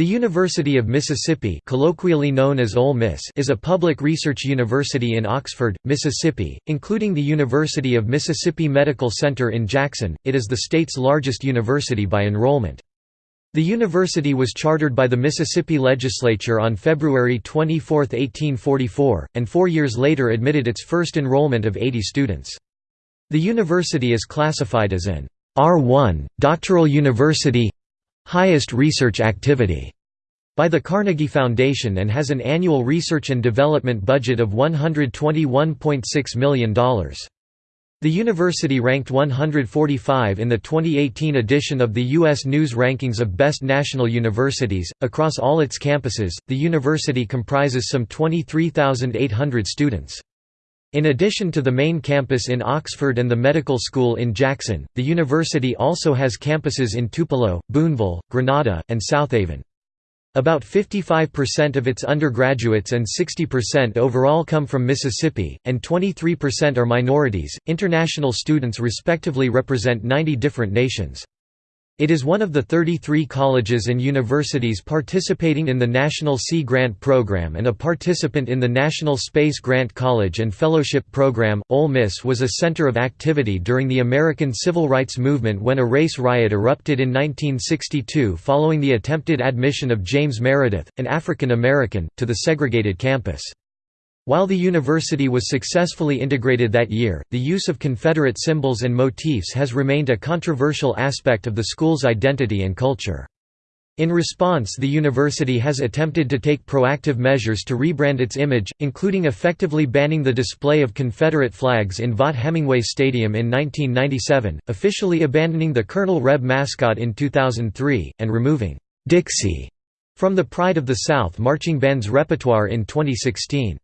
The University of Mississippi colloquially known as Ole Miss is a public research university in Oxford, Mississippi, including the University of Mississippi Medical Center in Jackson. It is the state's largest university by enrollment. The university was chartered by the Mississippi legislature on February 24, 1844, and four years later admitted its first enrollment of 80 students. The university is classified as an R1, doctoral university highest research activity by the Carnegie Foundation and has an annual research and development budget of $121.6 million. The university ranked 145 in the 2018 edition of the U.S. News Rankings of Best National Universities. Across all its campuses, the university comprises some 23,800 students. In addition to the main campus in Oxford and the medical school in Jackson, the university also has campuses in Tupelo, Boonville, Grenada, and Southaven. About 55% of its undergraduates and 60% overall come from Mississippi, and 23% are minorities. International students respectively represent 90 different nations. It is one of the 33 colleges and universities participating in the National Sea Grant Program and a participant in the National Space Grant College and Fellowship Program. Ole Miss was a center of activity during the American Civil Rights Movement when a race riot erupted in 1962 following the attempted admission of James Meredith, an African American, to the segregated campus. While the university was successfully integrated that year, the use of Confederate symbols and motifs has remained a controversial aspect of the school's identity and culture. In response the university has attempted to take proactive measures to rebrand its image, including effectively banning the display of Confederate flags in Vaught-Hemingway Stadium in 1997, officially abandoning the Colonel Reb mascot in 2003, and removing «Dixie» from the Pride of the South marching band's repertoire in 2016.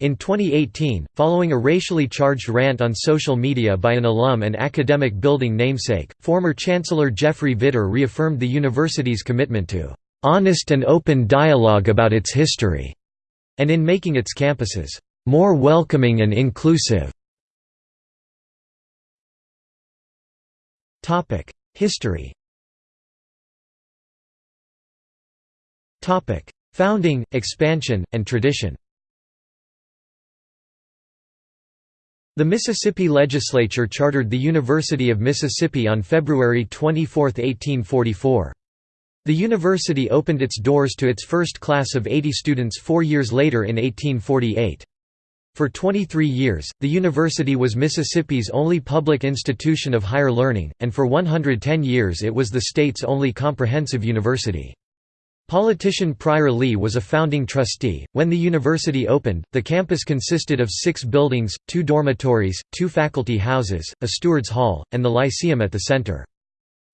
In 2018, following a racially charged rant on social media by an alum and academic building namesake, former Chancellor Jeffrey Vitter reaffirmed the university's commitment to "...honest and open dialogue about its history", and in making its campuses "...more welcoming and inclusive". History Founding, expansion, and tradition The Mississippi Legislature chartered the University of Mississippi on February 24, 1844. The university opened its doors to its first class of 80 students four years later in 1848. For 23 years, the university was Mississippi's only public institution of higher learning, and for 110 years it was the state's only comprehensive university. Politician Pryor Lea was a founding trustee. When the university opened, the campus consisted of six buildings, two dormitories, two faculty houses, a steward's hall, and the Lyceum at the center.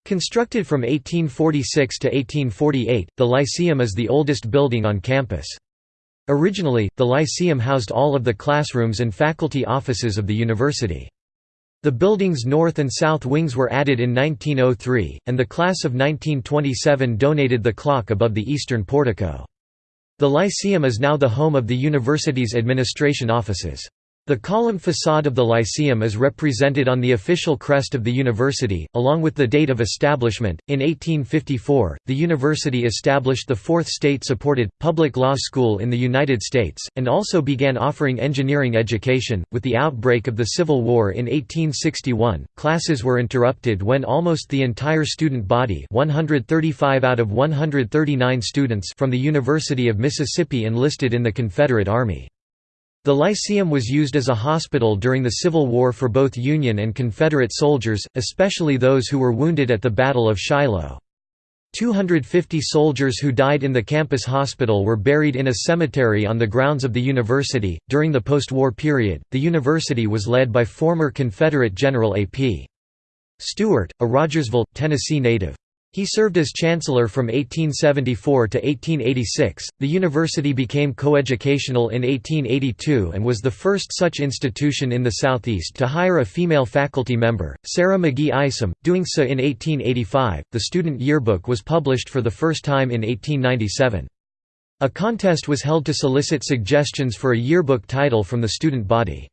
Constructed from 1846 to 1848, the Lyceum is the oldest building on campus. Originally, the Lyceum housed all of the classrooms and faculty offices of the university. The building's north and south wings were added in 1903, and the class of 1927 donated the clock above the eastern portico. The Lyceum is now the home of the university's administration offices. The column facade of the Lyceum is represented on the official crest of the university, along with the date of establishment. In 1854, the university established the fourth state supported, public law school in the United States, and also began offering engineering education. With the outbreak of the Civil War in 1861, classes were interrupted when almost the entire student body 135 out of 139 students from the University of Mississippi enlisted in the Confederate Army. The Lyceum was used as a hospital during the Civil War for both Union and Confederate soldiers, especially those who were wounded at the Battle of Shiloh. 250 soldiers who died in the campus hospital were buried in a cemetery on the grounds of the university. During the post war period, the university was led by former Confederate General A.P. Stewart, a Rogersville, Tennessee native. He served as chancellor from 1874 to 1886. The university became coeducational in 1882 and was the first such institution in the Southeast to hire a female faculty member, Sarah McGehee Isom, doing so in 1885. The student yearbook was published for the first time in 1897. A contest was held to solicit suggestions for a yearbook title from the student body.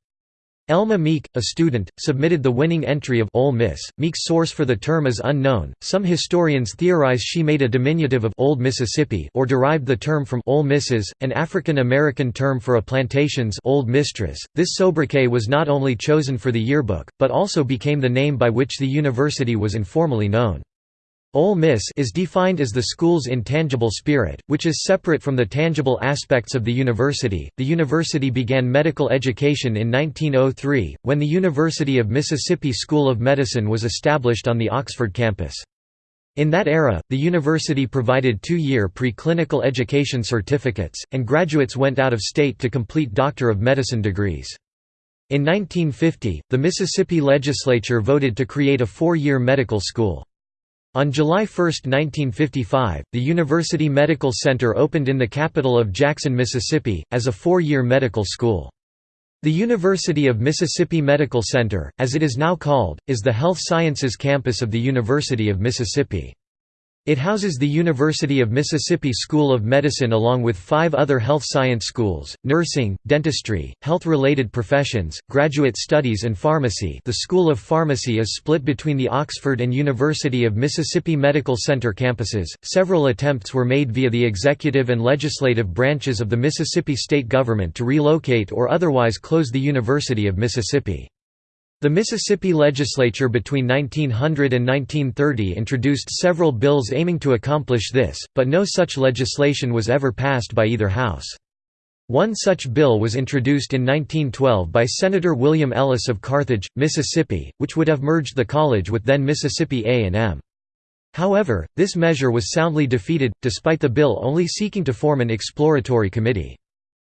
Elma Meek, a student, submitted the winning entry of Ole Miss. Meek's source for the term is unknown. Some historians theorize she made a diminutive of Old Mississippi or derived the term from Ole Misses, an African American term for a plantation's Old Mistress. This sobriquet was not only chosen for the yearbook, but also became the name by which the university was informally known. Ole Miss is defined as the school's intangible spirit, which is separate from the tangible aspects of the university. The university began medical education in 1903, when the University of Mississippi School of Medicine was established on the Oxford campus. In that era, the university provided two-year preclinical education certificates, and graduates went out of state to complete Doctor of Medicine degrees. In 1950, the Mississippi legislature voted to create a four-year medical school. On July 1, 1955, the University Medical Center opened in the capital of Jackson, Mississippi, as a four-year medical school. The University of Mississippi Medical Center, as it is now called, is the health sciences campus of the University of Mississippi. It houses the University of Mississippi School of Medicine along with five other health science schools, nursing, dentistry, health-related professions, graduate studies and pharmacy the School of Pharmacy is split between the Oxford and University of Mississippi Medical Center campuses. Several attempts were made via the executive and legislative branches of the Mississippi state government to relocate or otherwise close the University of Mississippi. The Mississippi legislature between 1900 and 1930 introduced several bills aiming to accomplish this, but no such legislation was ever passed by either house. One such bill was introduced in 1912 by Senator William Ellis of Carthage, Mississippi, which would have merged the college with then Mississippi A&M. However, this measure was soundly defeated, despite the bill only seeking to form an exploratory committee.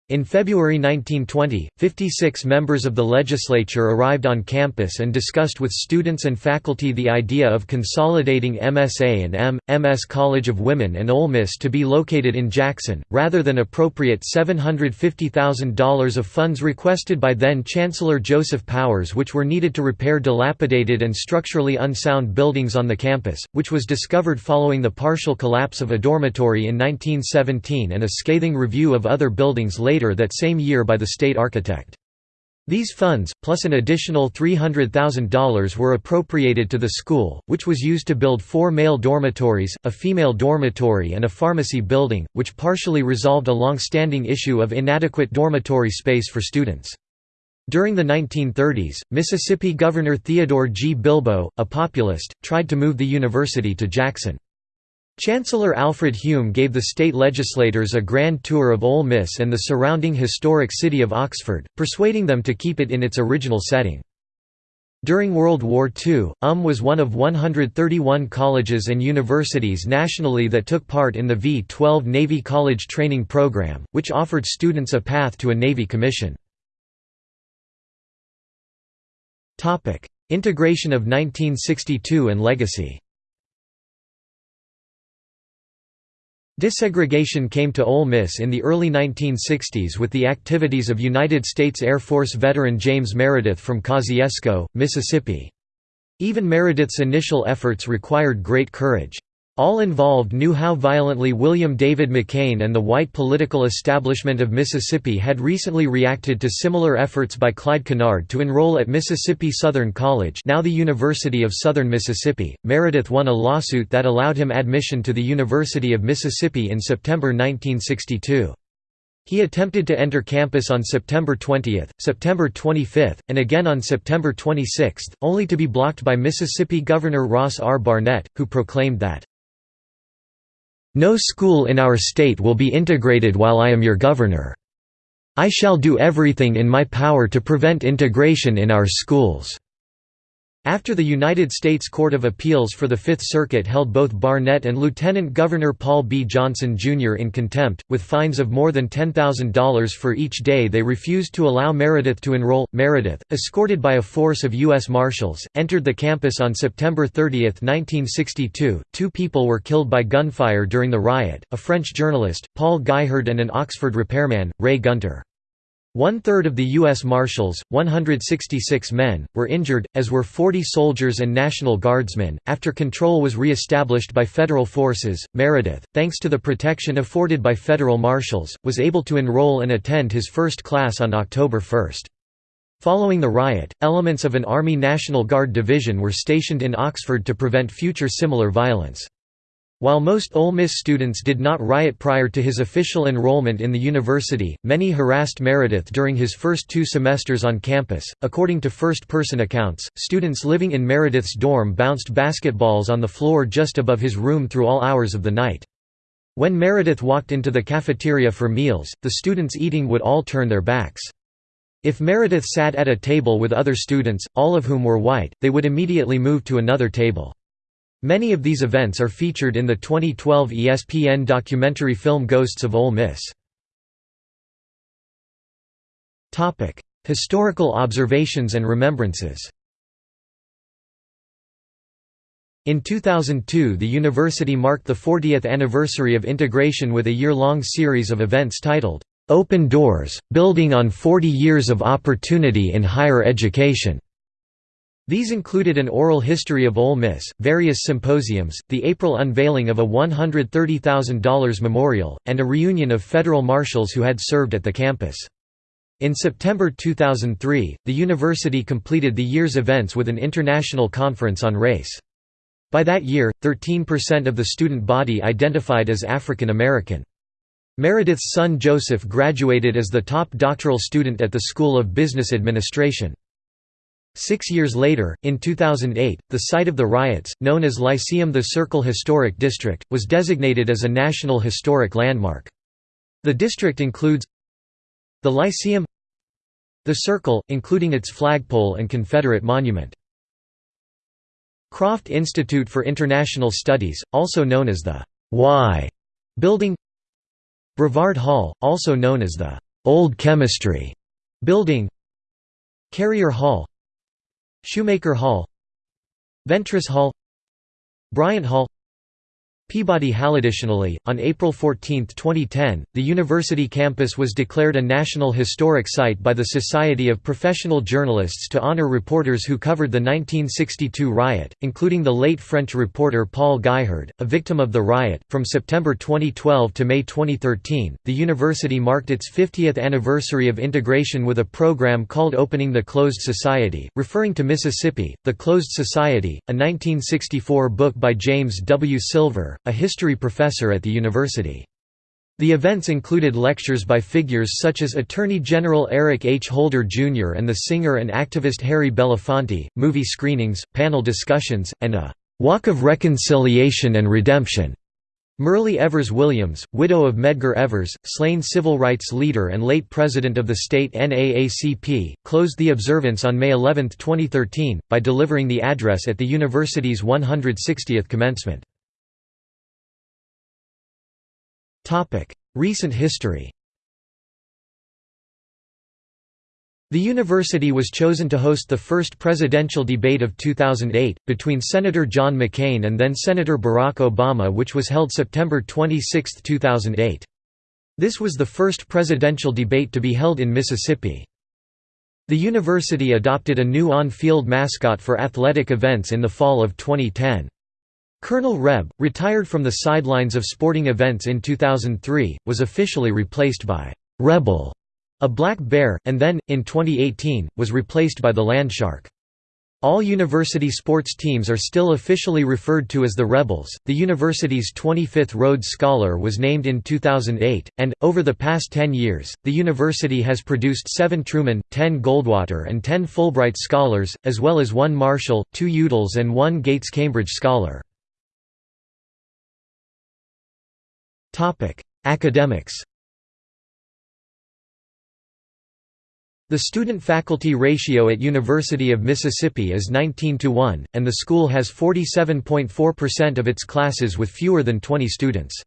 In February 1920, 56 members of the legislature arrived on campus and discussed with students and faculty the idea of consolidating MSA and M. MS College of Women and Ole Miss to be located in Jackson, rather than appropriate $750,000 of funds requested by then-Chancellor Joseph Powers which were needed to repair dilapidated and structurally unsound buildings on the campus, which was discovered following the partial collapse of a dormitory in 1917 and a scathing review of other buildings later later that same year by the state architect. These funds, plus an additional $300,000 were appropriated to the school, which was used to build four male dormitories, a female dormitory and a pharmacy building, which partially resolved a long-standing issue of inadequate dormitory space for students. During the 1930s, Mississippi Governor Theodore G. Bilbo, a populist, tried to move the university to Jackson. Chancellor Alfred Hume gave the state legislators a grand tour of Ole Miss and the surrounding historic city of Oxford, persuading them to keep it in its original setting. During World War II, UM was one of 131 colleges and universities nationally that took part in the V-12 Navy College Training Program, which offered students a path to a Navy commission. Integration of 1962 and legacy Desegregation came to Ole Miss in the early 1960s with the activities of United States Air Force veteran James Meredith from Kosciusko, Mississippi. Even Meredith's initial efforts required great courage. All involved knew how violently William David McCain and the white political establishment of Mississippi had recently reacted to similar efforts by Clyde Kennard to enroll at Mississippi Southern College now the University of Southern Mississippi. Meredith won a lawsuit that allowed him admission to the University of Mississippi in September 1962. He attempted to enter campus on September 20, September 25, and again on September 26, only to be blocked by Mississippi Governor Ross R. Barnett, who proclaimed that no school in our state will be integrated while I am your governor. I shall do everything in my power to prevent integration in our schools." After the United States Court of Appeals for the Fifth Circuit held both Barnett and Lieutenant Governor Paul B. Johnson, Jr. in contempt, with fines of more than $10,000 for each day they refused to allow Meredith to enroll, Meredith, escorted by a force of U.S. Marshals, entered the campus on September 30, 1962. Two people were killed by gunfire during the riot, a French journalist, Paul Guihard and an Oxford repairman, Ray Gunter. One-third of the U.S. Marshals, 166 men, were injured, as were 40 soldiers and National Guardsmen. After control was re-established by federal forces, Meredith, thanks to the protection afforded by federal marshals, was able to enroll and attend his first class on October 1. Following the riot, elements of an Army National Guard division were stationed in Oxford to prevent future similar violence. While most Ole Miss students did not riot prior to his official enrollment in the university, many harassed Meredith during his first two semesters on campus. According to first person accounts, students living in Meredith's dorm bounced basketballs on the floor just above his room through all hours of the night. When Meredith walked into the cafeteria for meals, the students eating would all turn their backs. If Meredith sat at a table with other students, all of whom were white, they would immediately move to another table. Many of these events are featured in the 2012 ESPN documentary film Ghosts of Ole Miss. Historical observations and remembrances In 2002 the university marked the 40th anniversary of integration with a year-long series of events titled, "'Open Doors – Building on 40 Years of Opportunity in Higher Education' These included an oral history of Ole Miss, various symposiums, the April unveiling of a $130,000 memorial, and a reunion of federal marshals who had served at the campus. In September 2003, the university completed the year's events with an international conference on race. By that year, 13% of the student body identified as African American. Meredith's son Joseph graduated as the top doctoral student at the School of Business Administration. Six years later, in 2008, the site of the riots, known as Lyceum the Circle Historic District, was designated as a National Historic Landmark. The district includes the Lyceum the Circle, including its flagpole and Confederate monument. Croft Institute for International Studies, also known as the Y building Brevard Hall, also known as the Old Chemistry building Carrier Hall Shoemaker Hall Ventress Hall Bryant Hall Peabody Hall. Additionally, on April 14, 2010, the university campus was declared a National Historic Site by the Society of Professional Journalists to honor reporters who covered the 1962 riot, including the late French reporter Paul Guihard, a victim of the riot. From September 2012 to May 2013, the university marked its 50th anniversary of integration with a program called Opening the Closed Society, referring to Mississippi, The Closed Society, a 1964 book by James W. Silver, a history professor at the university. The events included lectures by figures such as Attorney General Eric H. Holder Jr. and the singer and activist Harry Belafonte, movie screenings, panel discussions, and a «walk of reconciliation and redemption» Myrlie Evers Williams, widow of Medgar Evers, slain civil rights leader and late president of the state NAACP, closed the observance on May 11, 2013, by delivering the address at the university's 160th commencement. Recent history The university was chosen to host the first presidential debate of 2008, between Senator John McCain and then Senator Barack Obama which was held September 26, 2008. This was the first presidential debate to be held in Mississippi. The university adopted a new on-field mascot for athletic events in the fall of 2010. Colonel Reb, retired from the sidelines of sporting events in 2003, was officially replaced by Rebel, a black bear, and then, in 2018, was replaced by the Landshark. All university sports teams are still officially referred to as the Rebels. The university's 25th Rhodes Scholar was named in 2008, and, over the past 10 years, the university has produced seven Truman, 10 Goldwater, and 10 Fulbright Scholars, as well as one Marshall, two Udalls, and one Gates Cambridge Scholar. Academics The student-faculty ratio at University of Mississippi is 19 to 1, and the school has 47.4% of its classes with fewer than 20 students.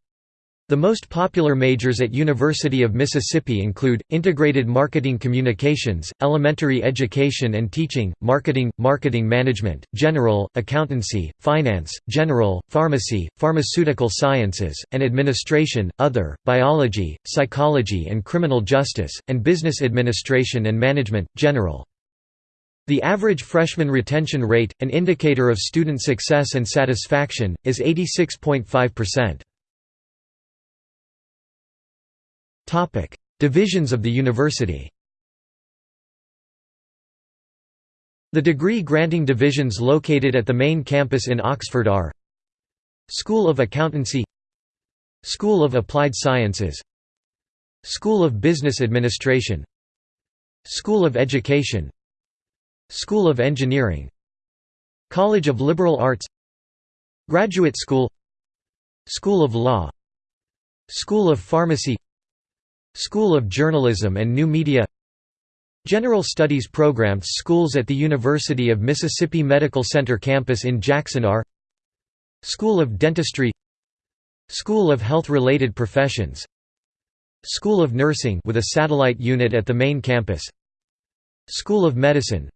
The most popular majors at University of Mississippi include, Integrated Marketing Communications, Elementary Education and Teaching, Marketing, Marketing Management, General, Accountancy, Finance, General, Pharmacy, Pharmaceutical Sciences, and Administration, Other, Biology, Psychology and Criminal Justice, and Business Administration and Management, General. The average freshman retention rate, an indicator of student success and satisfaction, is 86.5%. Divisions of the university The degree-granting divisions located at the main campus in Oxford are School of Accountancy School of Applied Sciences School of Business Administration School of Education School of Engineering College of Liberal Arts Graduate School School of Law School of Pharmacy School of Journalism and New Media General Studies programs Schools at the University of Mississippi Medical Center campus in Jackson are School of Dentistry School of Health-Related Professions School of Nursing with a satellite unit at the main campus School of Medicine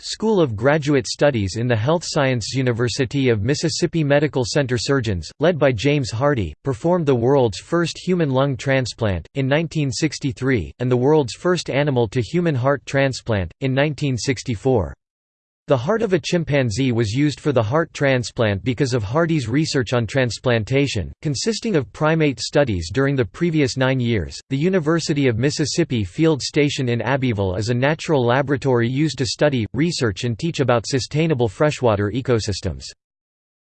School of Graduate Studies in the Health Sciences University of Mississippi Medical Center surgeons, led by James Hardy, performed the world's first human lung transplant, in 1963, and the world's first animal-to-human heart transplant, in 1964. The heart of a chimpanzee was used for the heart transplant because of Hardy's research on transplantation, consisting of primate studies during the previous nine years. The University of Mississippi Field Station in Abbeville is a natural laboratory used to study, research, and teach about sustainable freshwater ecosystems.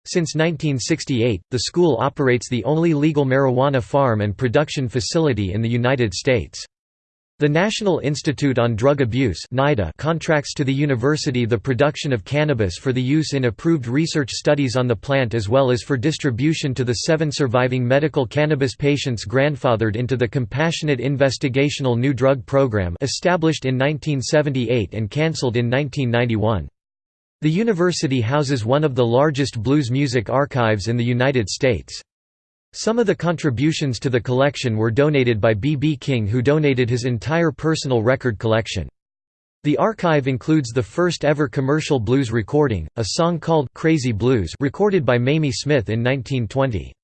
Since 1968, the school operates the only legal marijuana farm and production facility in the United States. The National Institute on Drug Abuse contracts to the university the production of cannabis for the use in approved research studies on the plant as well as for distribution to the seven surviving medical cannabis patients grandfathered into the Compassionate Investigational New Drug Program established in 1978 and cancelled in 1991. The university houses one of the largest blues music archives in the United States. Some of the contributions to the collection were donated by B. B. King who donated his entire personal record collection. The archive includes the first ever commercial blues recording, a song called «Crazy Blues» recorded by Mamie Smith in 1920.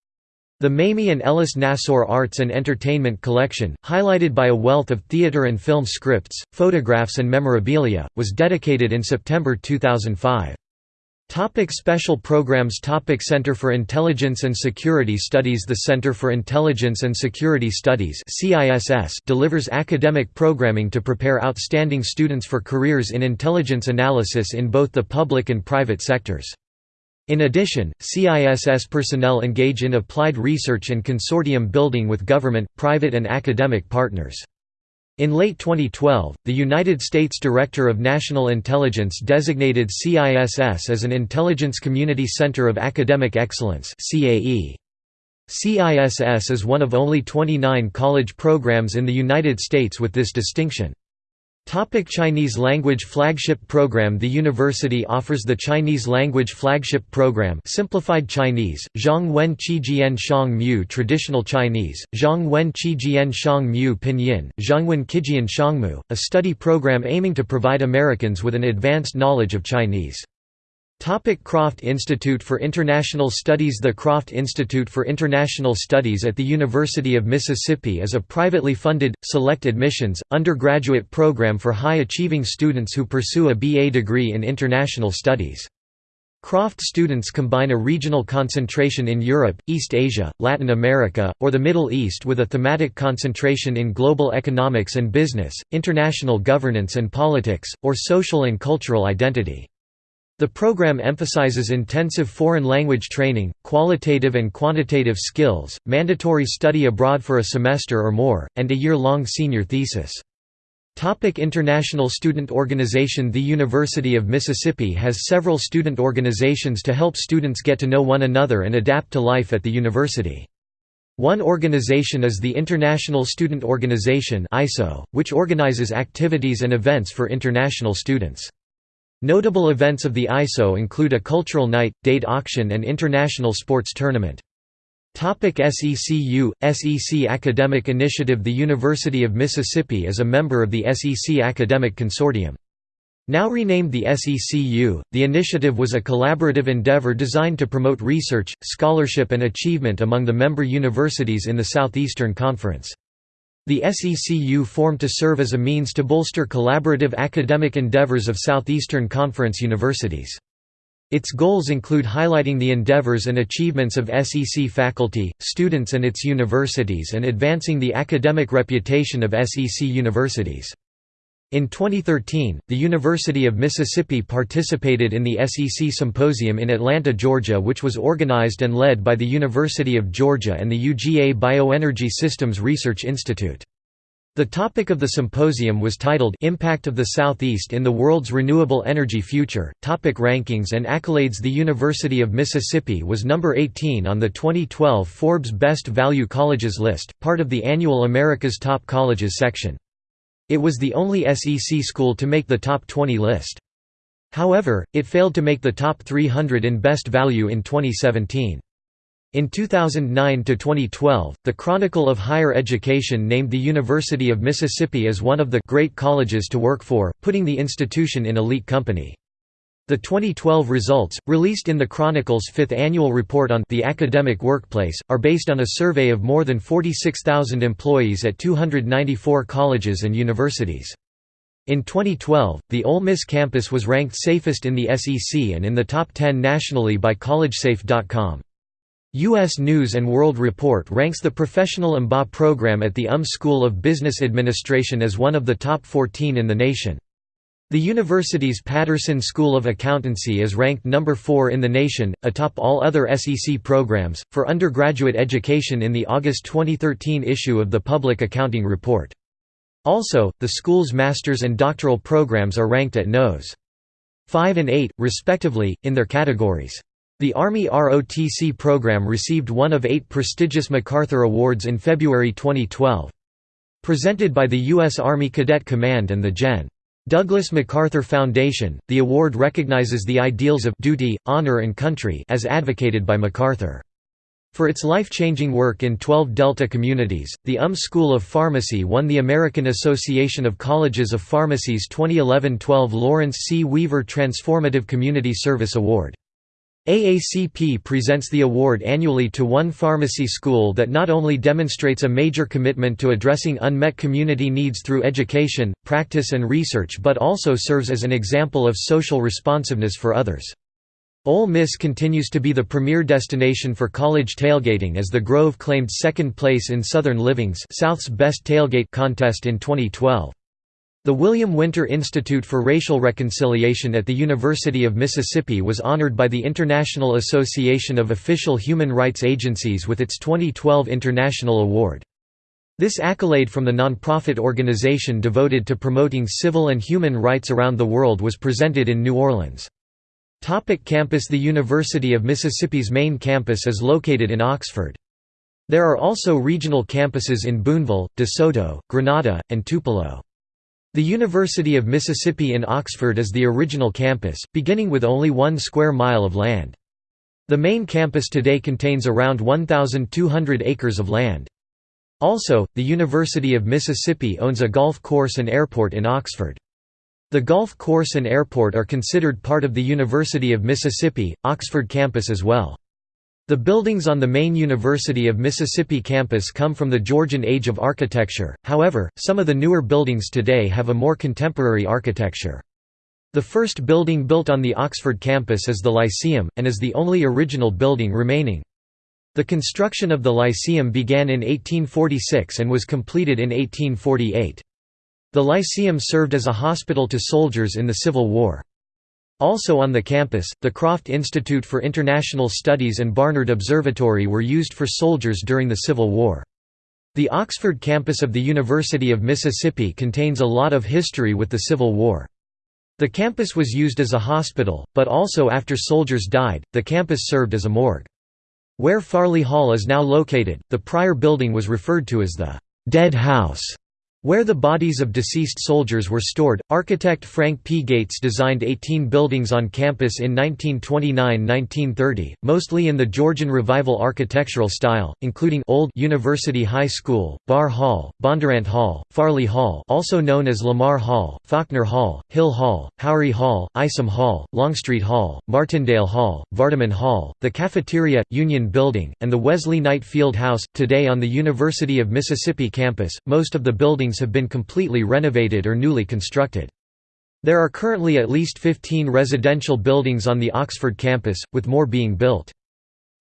The Mamie and Ellis Nassour Arts and Entertainment Collection, highlighted by a wealth of theater and film scripts, photographs and memorabilia, was dedicated in September 2005. Topic special programs Topic Center for Intelligence and Security Studies The Center for Intelligence and Security Studies delivers academic programming to prepare outstanding students for careers in intelligence analysis in both the public and private sectors. In addition, CISS personnel engage in applied research and consortium building with government, private and academic partners. In late 2012, the United States Director of National Intelligence designated CISS as an Intelligence Community Center of Academic Excellence CISS is one of only 29 college programs in the United States with this distinction. Topic Chinese language flagship program The university offers the Chinese language flagship program Simplified Chinese, Zhang Wen Qijian Shang Mu Traditional Chinese, Zhang Wen Qijian Shang Mu Pinyin, Zhangwen Kijian Shangmu, a study program aiming to provide Americans with an advanced knowledge of Chinese. Topic Croft Institute for International Studies The Croft Institute for International Studies at the University of Mississippi is a privately funded, select admissions, undergraduate program for high-achieving students who pursue a BA degree in international studies. Croft students combine a regional concentration in Europe, East Asia, Latin America, or the Middle East with a thematic concentration in global economics and business, international governance and politics, or social and cultural identity. The program emphasizes intensive foreign language training, qualitative and quantitative skills, mandatory study abroad for a semester or more, and a year-long senior thesis. Topic International Student Organization The University of Mississippi has several student organizations to help students get to know one another and adapt to life at the university. One organization is the International Student Organization which organizes activities and events for international students. Notable events of the ISO include a cultural night, date auction and international sports tournament. Topic SECU, SEC Academic Initiative The University of Mississippi is a member of the SEC Academic Consortium. Now renamed the SECU, the initiative was a collaborative endeavor designed to promote research, scholarship and achievement among the member universities in the Southeastern Conference. The SECU formed to serve as a means to bolster collaborative academic endeavors of Southeastern Conference universities. Its goals include highlighting the endeavors and achievements of SEC faculty, students and its universities and advancing the academic reputation of SEC universities. In 2013, the University of Mississippi participated in the SEC Symposium in Atlanta, Georgia which was organized and led by the University of Georgia and the UGA Bioenergy Systems Research Institute. The topic of the symposium was titled Impact of the Southeast in the World's Renewable Energy Future. Topic rankings and accolades The University of Mississippi was number 18 on the 2012 Forbes Best Value Colleges list, part of the annual America's Top Colleges section. It was the only SEC school to make the top 20 list. However, it failed to make the top 300 in best value in 2017. In 2009 to 2012, the Chronicle of Higher Education named the University of Mississippi as one of the «great colleges to work for», putting the institution in elite company. The 2012 results, released in the Chronicle's fifth annual report on the academic workplace, are based on a survey of more than 46,000 employees at 294 colleges and universities. In 2012, the Ole Miss campus was ranked safest in the SEC and in the top 10 nationally by collegesafe.com. U.S. News & World Report ranks the Professional MBA program at the UM School of Business Administration as one of the top 14 in the nation. The university's Patterson School of Accountancy is ranked number 4 in the nation, atop all other SEC programs, for undergraduate education in the August 2013 issue of the Public Accounting Report. Also, the school's master's and doctoral programs are ranked at Nos. 5 and 8, respectively, in their categories. The Army ROTC program received one of eight prestigious MacArthur Awards in February 2012. Presented by the U.S. Army Cadet Command and the Gen. Douglas MacArthur Foundation, the award recognizes the ideals of duty, honor and country as advocated by MacArthur. For its life-changing work in 12 Delta communities, the UM School of Pharmacy won the American Association of Colleges of Pharmacy's 2011-12 Lawrence C. Weaver Transformative Community Service Award. AACP presents the award annually to one pharmacy school that not only demonstrates a major commitment to addressing unmet community needs through education, practice and research but also serves as an example of social responsiveness for others. Ole Miss continues to be the premier destination for college tailgating as the Grove claimed second place in Southern Living's South's Best Tailgate contest in 2012. The William Winter Institute for Racial Reconciliation at the University of Mississippi was honored by the International Association of Official Human Rights Agencies with its 2012 International Award. This accolade from the nonprofit organization devoted to promoting civil and human rights around the world was presented in New Orleans. Topic campus The University of Mississippi's main campus is located in Oxford. There are also regional campuses in Boonville, DeSoto, Grenada, and Tupelo. The University of Mississippi in Oxford is the original campus, beginning with only one square mile of land. The main campus today contains around 1,200 acres of land. Also, the University of Mississippi owns a golf course and airport in Oxford. The golf course and airport are considered part of the University of Mississippi, Oxford campus as well. The buildings on the main University of Mississippi campus come from the Georgian age of architecture, however, some of the newer buildings today have a more contemporary architecture. The first building built on the Oxford campus is the Lyceum, and is the only original building remaining. The construction of the Lyceum began in 1846 and was completed in 1848. The Lyceum served as a hospital to soldiers in the Civil War. Also on the campus, the Croft Institute for International Studies and Barnard Observatory were used for soldiers during the Civil War. The Oxford campus of the University of Mississippi contains a lot of history with the Civil War. The campus was used as a hospital, but also after soldiers died, the campus served as a morgue. Where Farley Hall is now located, the prior building was referred to as the «dead house» Where the bodies of deceased soldiers were stored, architect Frank P. Gates designed 18 buildings on campus in 1929–1930, mostly in the Georgian Revival architectural style, including Old University High School, Barr Hall, Bondurant Hall, Farley Hall also known as Lamar Hall, Faulkner Hall, Hill Hall, Howry Hall, Isom Hall, Longstreet Hall, Martindale Hall, Vardaman Hall, the Cafeteria, Union Building, and the Wesley Knight Field House. Today on the University of Mississippi campus, most of the buildings buildings have been completely renovated or newly constructed. There are currently at least 15 residential buildings on the Oxford campus, with more being built.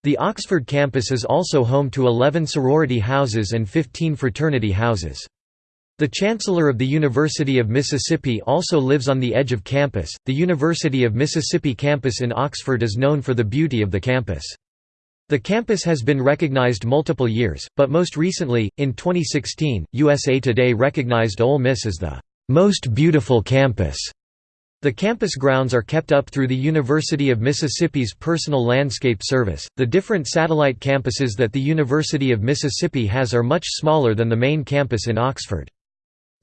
The Oxford campus is also home to 11 sorority houses and 15 fraternity houses. The Chancellor of the University of Mississippi also lives on the edge of campus. The University of Mississippi campus in Oxford is known for the beauty of the campus. The campus has been recognized multiple years, but most recently, in 2016, USA Today recognized Ole Miss as the most beautiful campus. The campus grounds are kept up through the University of Mississippi's Personal Landscape Service. The different satellite campuses that the University of Mississippi has are much smaller than the main campus in Oxford.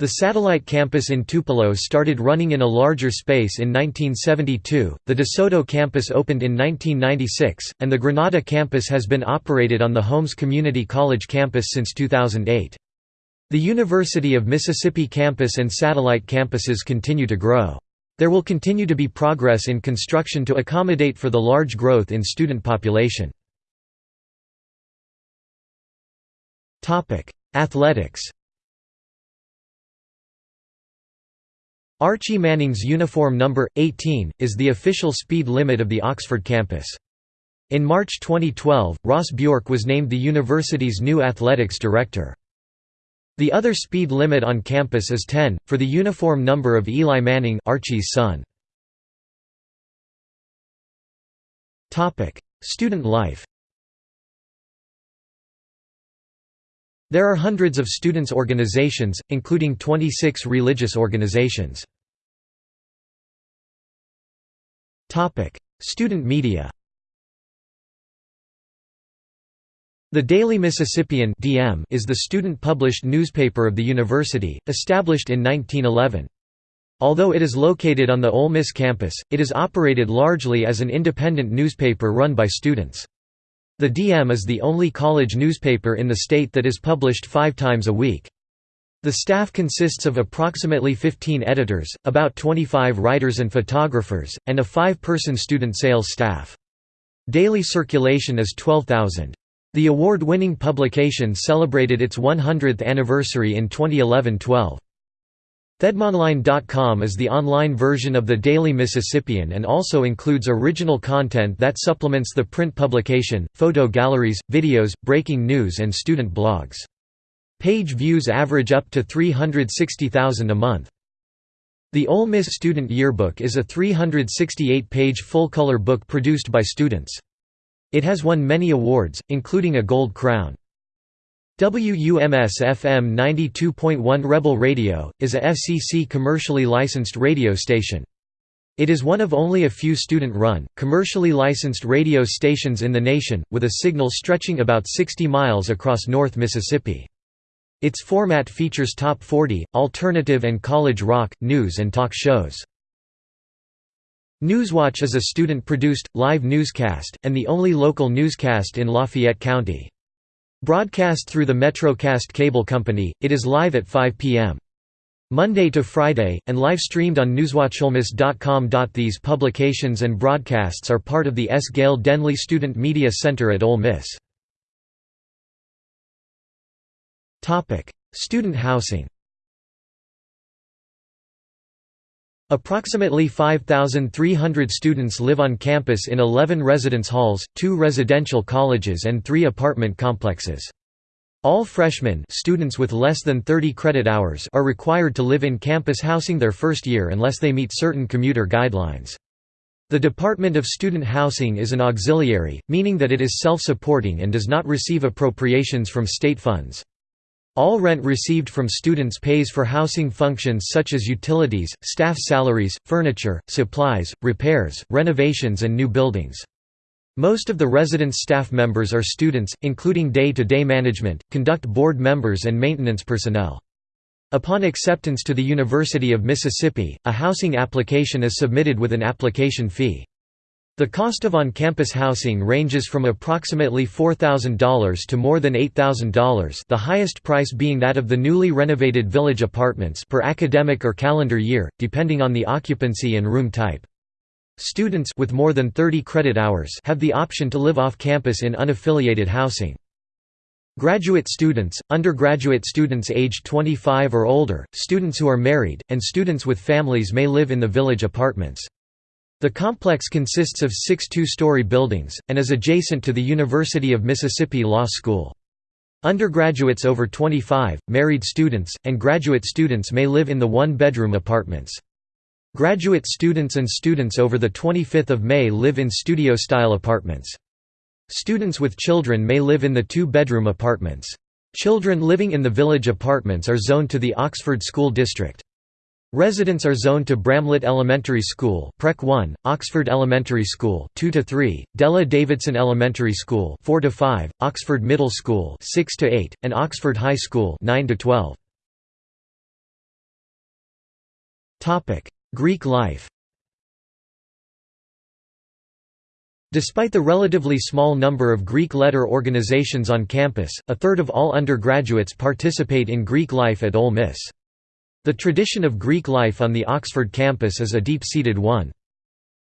The satellite campus in Tupelo started running in a larger space in 1972, the DeSoto campus opened in 1996, and the Grenada campus has been operated on the Holmes Community College campus since 2008. The University of Mississippi campus and satellite campuses continue to grow. There will continue to be progress in construction to accommodate for the large growth in student population. Athletics Archie Manning's uniform number, 18, is the official speed limit of the Oxford campus. In March 2012, Ross Bjork was named the university's new athletics director. The other speed limit on campus is 10, for the uniform number of Eli Manning Archie's son. Student life There are hundreds of students' organizations, including 26 religious organizations. Student media The Daily Mississippian is the student-published newspaper of the university, established in 1911. Although it is located on the Ole Miss campus, it is operated largely as an independent newspaper run by students. The DM is the only college newspaper in the state that is published five times a week. The staff consists of approximately 15 editors, about 25 writers and photographers, and a five-person student sales staff. Daily circulation is 12,000. The award-winning publication celebrated its 100th anniversary in 2011-12. ThedMonline.com is the online version of the Daily Mississippian and also includes original content that supplements the print publication, photo galleries, videos, breaking news and student blogs. Page views average up to 360,000 a month. The Ole Miss Student Yearbook is a 368-page full-color book produced by students. It has won many awards, including a Gold Crown. WUMS-FM 92.1 Rebel Radio, is a FCC commercially licensed radio station. It is one of only a few student-run, commercially licensed radio stations in the nation, with a signal stretching about 60 miles across North Mississippi. Its format features top 40, alternative and college rock, news and talk shows. Newswatch is a student-produced, live newscast, and the only local newscast in Lafayette County. Broadcast through the MetroCast Cable Company, it is live at 5 p.m. Monday to Friday, and live-streamed on newswatcholemiss.com. These publications and broadcasts are part of the S. Gale Denley Student Media Center at Ole Miss. Student housing Approximately 5,300 students live on campus in 11 residence halls, two residential colleges and three apartment complexes. All freshmen students with less than 30 credit hours are required to live in campus housing their first year unless they meet certain commuter guidelines. The Department of Student Housing is an auxiliary, meaning that it is self-supporting and does not receive appropriations from state funds. All rent received from students pays for housing functions such as utilities, staff salaries, furniture, supplies, repairs, renovations and new buildings. Most of the residence staff members are students, including day-to-day -day management, conduct board members and maintenance personnel. Upon acceptance to the University of Mississippi, a housing application is submitted with an application fee. The cost of on-campus housing ranges from approximately $4,000 to more than $8,000 the highest price being that of the newly renovated village apartments per academic or calendar year, depending on the occupancy and room type. Students with more than 30 credit hours have the option to live off campus in unaffiliated housing. Graduate students, undergraduate students aged 25 or older, students who are married, and students with families may live in the village apartments. The complex consists of six two-story buildings, and is adjacent to the University of Mississippi Law School. Undergraduates over 25, married students, and graduate students may live in the one-bedroom apartments. Graduate students and students over 25 May live in studio-style apartments. Students with children may live in the two-bedroom apartments. Children living in the village apartments are zoned to the Oxford School District. Residents are zoned to Bramlett Elementary School, PreK 1, Oxford Elementary School, 2 to 3, Della Davidson Elementary School, 4 to 5, Oxford Middle School, 6 to 8, and Oxford High School, 9 to 12. Topic: Greek life. Despite the relatively small number of Greek letter organizations on campus, a third of all undergraduates participate in Greek life at Ole Miss. The tradition of Greek life on the Oxford campus is a deep-seated one.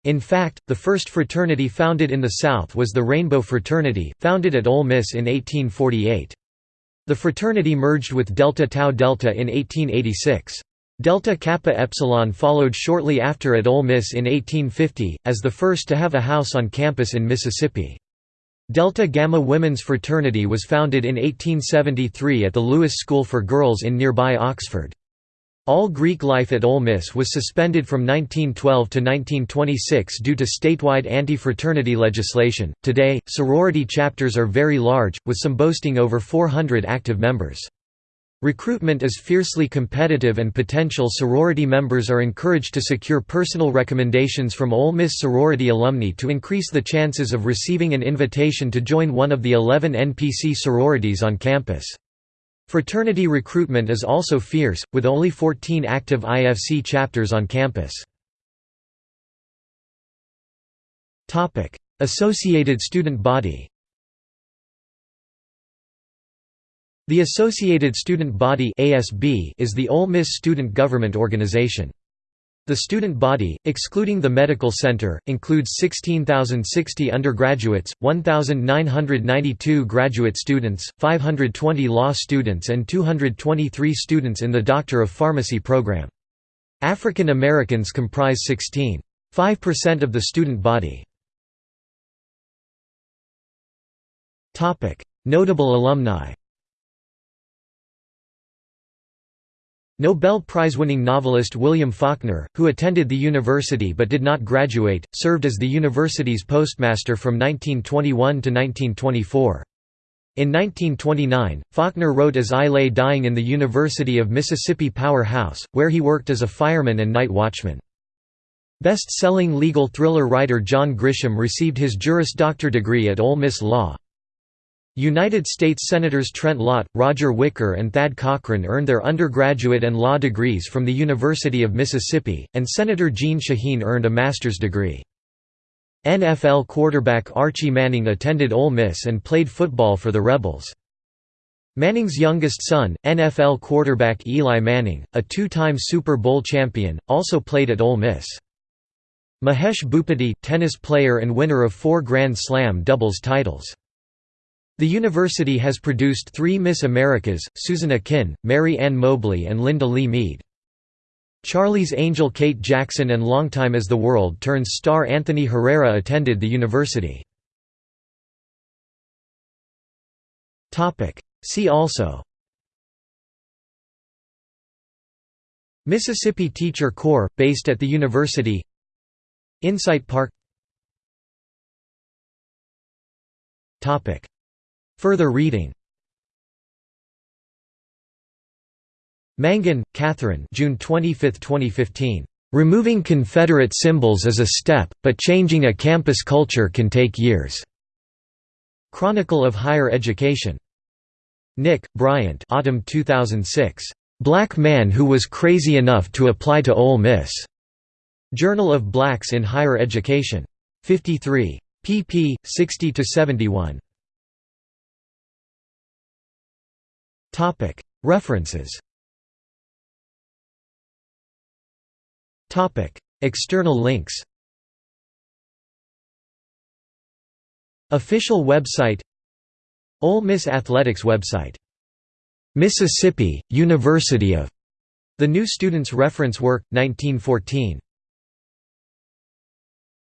In fact, the first fraternity founded in the South was the Rainbow Fraternity, founded at Ole Miss in 1848. The fraternity merged with Delta Tau Delta in 1886. Delta Kappa Epsilon followed shortly after at Ole Miss in 1850, as the first to have a house on campus in Mississippi. Delta Gamma Women's Fraternity was founded in 1873 at the Lewis School for Girls in nearby Oxford. All Greek life at Ole Miss was suspended from 1912 to 1926 due to statewide anti-fraternity legislation. Today, sorority chapters are very large, with some boasting over 400 active members. Recruitment is fiercely competitive and potential sorority members are encouraged to secure personal recommendations from Ole Miss sorority alumni to increase the chances of receiving an invitation to join one of the 11 NPC sororities on campus. Fraternity recruitment is also fierce, with only 14 active IFC chapters on campus. Associated student body The Associated Student Body is the Ole Miss student government organization. The student body, excluding the medical center, includes 16,060 undergraduates, 1,992 graduate students, 520 law students and 223 students in the Doctor of Pharmacy program. African Americans comprise 16.5% of the student body. Notable alumni Nobel Prize-winning novelist William Faulkner, who attended the university but did not graduate, served as the university's postmaster from 1921 to 1924. In 1929, Faulkner wrote As I Lay Dying in the University of Mississippi Power House, where he worked as a fireman and night watchman. Best-selling legal thriller writer John Grisham received his Juris Doctor degree at Ole Miss Law. United States Senators Trent Lott, Roger Wicker and Thad Cochran earned their undergraduate and law degrees from the University of Mississippi, and Senator Jeanne Shaheen earned a master's degree. NFL quarterback Archie Manning attended Ole Miss and played football for the Rebels. Manning's youngest son, NFL quarterback Eli Manning, a two-time Super Bowl champion, also played at Ole Miss. Mahesh Bhupathi, tennis player and winner of four Grand Slam doubles titles. The university has produced three Miss Americas, Susan Akin, Mary Ann Mobley and Linda Lee Mead. Charlie's Angel Kate Jackson and longtime As the World Turns star Anthony Herrera attended the university. See also Mississippi Teacher Corps, based at the university Insight Park Further reading Mangan, Catherine June 25, 2015. "'Removing Confederate symbols is a step, but changing a campus culture can take years." Chronicle of Higher Education. Nick, Bryant Autumn 2006. "'Black Man Who Was Crazy Enough to Apply to Ole Miss' Journal of Blacks in Higher Education. 53. pp. 60–71. References. External links. Official website. Ole Miss Athletics website. Mississippi, University of. The New Students Reference Work, 1914